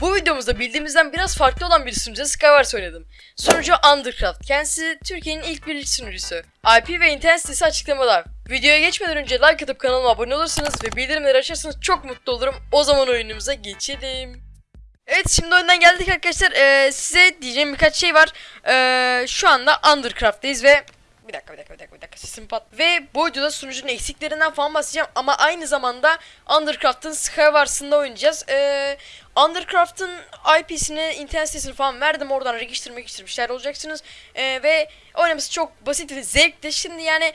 Bu videomuzda bildiğimizden biraz farklı olan bir sunucuda Skywars oynadım. Sunucu Undercraft. Kendisi Türkiye'nin ilk bir sunucusu. IP ve internet sitesi açıklamada. Videoya geçmeden önce like atıp kanalıma abone olursanız ve bildirimleri açarsanız çok mutlu olurum. O zaman oyunumuza geçelim. Evet şimdi oyundan geldik arkadaşlar. Ee, size diyeceğim birkaç şey var. Ee, şu anda Undercraft'tayız ve bir dakika bir dakika bir dakika bir dakika sesim pat. Ve bu videoda sunucunun eksiklerinden falan bahsedeceğim ama aynı zamanda Undercraft'ın Skywars'ında oynayacağız. Ee, Undercraft'ın IP'sini, internet sitesini falan verdim oradan register register bir şeyler olacaksınız. Ee, ve oynaması çok basit ve zevkli. Şimdi yani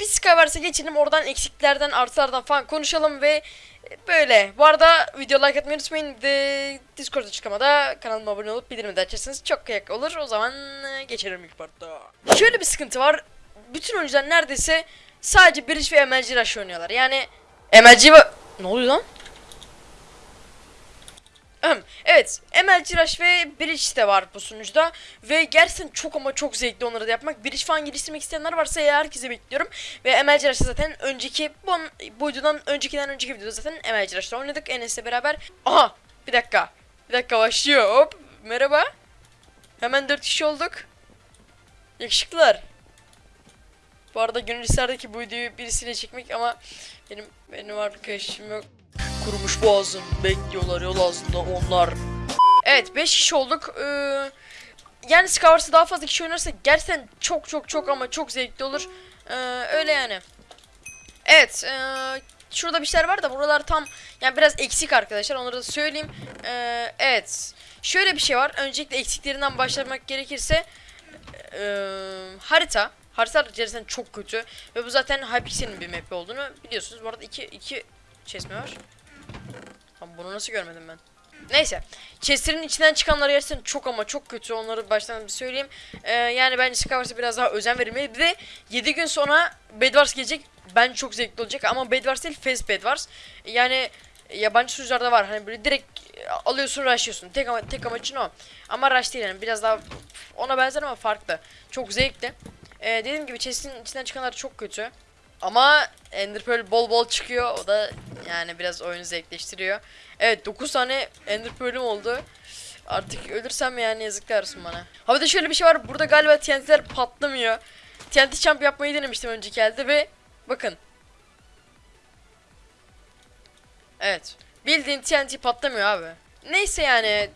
bir Skywars'a geçelim oradan eksiklerden artılardan falan konuşalım ve böyle. Bu arada video like atmayı unutmayın. De Discord açıklamada kanalıma abone olup bildirimi de açarsanız çok kıyak olur. O zaman e, geçelim ilk partta. Şöyle bir sıkıntı var. Bütün oyuncular neredeyse sadece Bridge ve MLG Rush oynuyorlar. Yani MLG ve... Ne oluyor lan? Evet, MLG Rush ve Bridge de var bu sunucuda ve gerçekten çok ama çok zevkli onları da yapmak. Bridge falan geliştirmek isteyenler varsa eğer herkese bekliyorum. Ve MLG Rush'ta zaten önceki bu, bu videodan öncekinden önceki videoda zaten MLG Rush'ta oynadık Enes'le beraber. Aha, bir dakika. Bir dakika başlıyor. Hop, merhaba. Hemen 4 kişi olduk. Yakışıklılar. Bu arada gönül bu videoyu birisiyle çekmek ama benim benim arkadaşım yok. Kurumuş boğazım bekliyorlar yol ağzında onlar. Evet 5 kişi olduk. Ee, yani Skywars'ta daha fazla kişi oynarsa gerçekten çok çok çok ama çok zevkli olur. Ee, öyle yani. Evet. ee, şurada bir şeyler var da buralar tam yani biraz eksik arkadaşlar onları da söyleyeyim. Ee, evet. Şöyle bir şey var. Öncelikle eksiklerinden başlamak gerekirse ee, harita. Harita gerçekten çok kötü. Ve bu zaten Hypixel'in bir map olduğunu biliyorsunuz. Bu arada iki, iki var? Tam bunu nasıl görmedim ben? Neyse. Chestlerin içinden çıkanlar gerçekten çok ama çok kötü. Onları baştan bir söyleyeyim. Ee, yani bence Skywars'a biraz daha özen verilmeli. Bir de 7 gün sonra Bedwars gelecek. Bence çok zevkli olacak. Ama Bedwars değil Fast Bedwars. Yani yabancı sunucularda var. Hani böyle direkt alıyorsun rushlıyorsun. Tek ama tek amacın o. Ama rush değil yani. Biraz daha ona benzer ama farklı. Çok zevkli. Ee, dediğim gibi chest'in içinden çıkanlar çok kötü. Ama Ender Pearl bol bol çıkıyor. O da yani biraz oyunu zevkleştiriyor. Evet 9 tane Ender Pearl'üm oldu. Artık ölürsem yani yazıklar olsun bana. Ha bir de şöyle bir şey var. Burada galiba TNT'ler patlamıyor. TNT champ yapmayı denemiştim önceki elde ve bakın. Evet. Bildiğin TNT patlamıyor abi. Neyse yani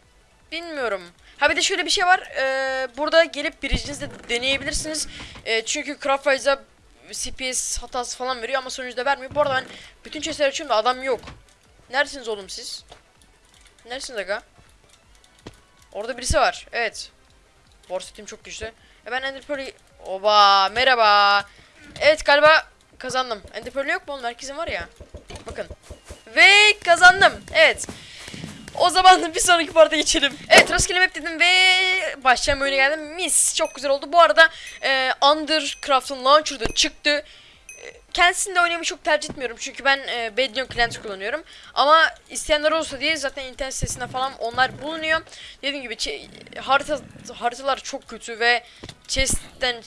bilmiyorum. Ha bir de şöyle bir şey var. Ee, burada gelip biricinizde deneyebilirsiniz. Ee, çünkü Craftwise'a CPS hatası falan veriyor ama sonuçta vermiyor. Bu arada ben bütün chestleri açıyorum da adam yok. Neredesiniz oğlum siz? Neredesiniz aga? Orada birisi var. Evet. Borsetim çok güçlü. E ben Ender Pearl'ü... Oba merhaba. Evet galiba kazandım. Ender Pearl'ü yok mu oğlum? Herkesin var ya. Bakın. Ve kazandım. Evet. O zaman bir sonraki parta geçelim. Evet rastgele map dedim ve başlayan oyuna geldim. Mis çok güzel oldu. Bu arada e, Undercraft'ın launcher'da çıktı. E, Kendisini de oynamayı çok tercih etmiyorum. Çünkü ben e, Bedion Client kullanıyorum. Ama isteyenler olsa diye zaten internet sitesinde falan onlar bulunuyor. Dediğim gibi harita haritalar çok kötü ve chest'ten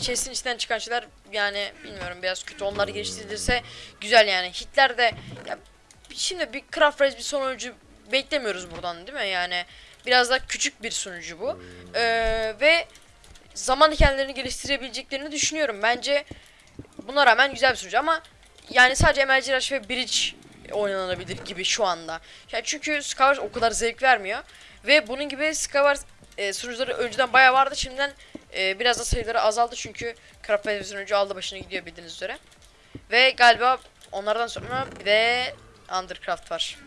chest'in içinden çıkan şeyler yani bilmiyorum biraz kötü. Onlar geliştirilirse güzel yani. Hitler de ya, şimdi bir Craft Race bir sonuncu beklemiyoruz buradan değil mi? Yani biraz daha küçük bir sunucu bu. Ee, ve zaman kendilerini geliştirebileceklerini düşünüyorum. Bence buna rağmen güzel bir sunucu ama yani sadece MLG ve Bridge oynanabilir gibi şu anda. Yani çünkü Skywars o kadar zevk vermiyor. Ve bunun gibi Skywars e, sunucuları önceden bayağı vardı. Şimdiden e, biraz da sayıları azaldı çünkü Craft Race sunucu aldı başına gidiyor bildiğiniz üzere. Ve galiba onlardan sonra bir de Undercraft var.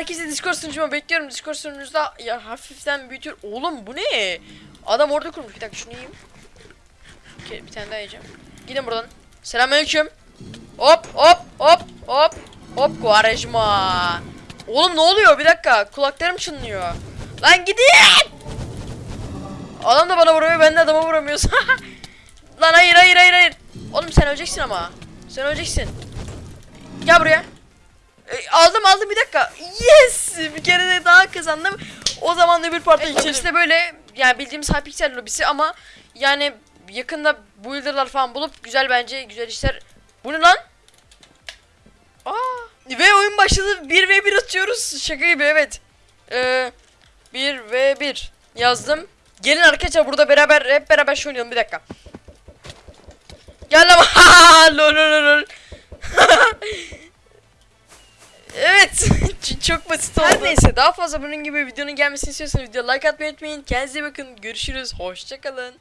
Herkesi Discord sunucuma bekliyorum. Discord sunucunuzda ya hafiften büyütür. Oğlum bu ne? Adam orada kurmuş. Bir dakika şunu yiyeyim. Bir, bir tane daha yiyeceğim. Gidin buradan. Selamünaleyküm. Hop hop hop hop. Hop Quaresma. Oğlum ne oluyor? Bir dakika. Kulaklarım çınlıyor. Lan gidin. Adam da bana vuruyor. Ben de adama vuramıyoruz. Lan hayır hayır hayır hayır. Oğlum sen öleceksin ama. Sen öleceksin. Gel buraya. E, aldım aldım bir dakika. Yes! Bir kere de daha kazandım. O zaman da bir parti evet, işte böyle yani bildiğimiz Hypixel lobisi ama yani yakında builder'lar falan bulup güzel bence güzel işler. Bu ne lan? Aa, ve oyun başladı. 1 ve 1 atıyoruz. Şaka gibi evet. Ee, 1 ve 1 yazdım. Gelin arkadaşlar burada beraber hep beraber şu oynayalım bir dakika. Gel lan. lol lol lol. Çok basit oldu. Her neyse daha fazla bunun gibi videonun gelmesini istiyorsanız video like atmayı unutmayın. Kendinize bakın. Görüşürüz. Hoşçakalın.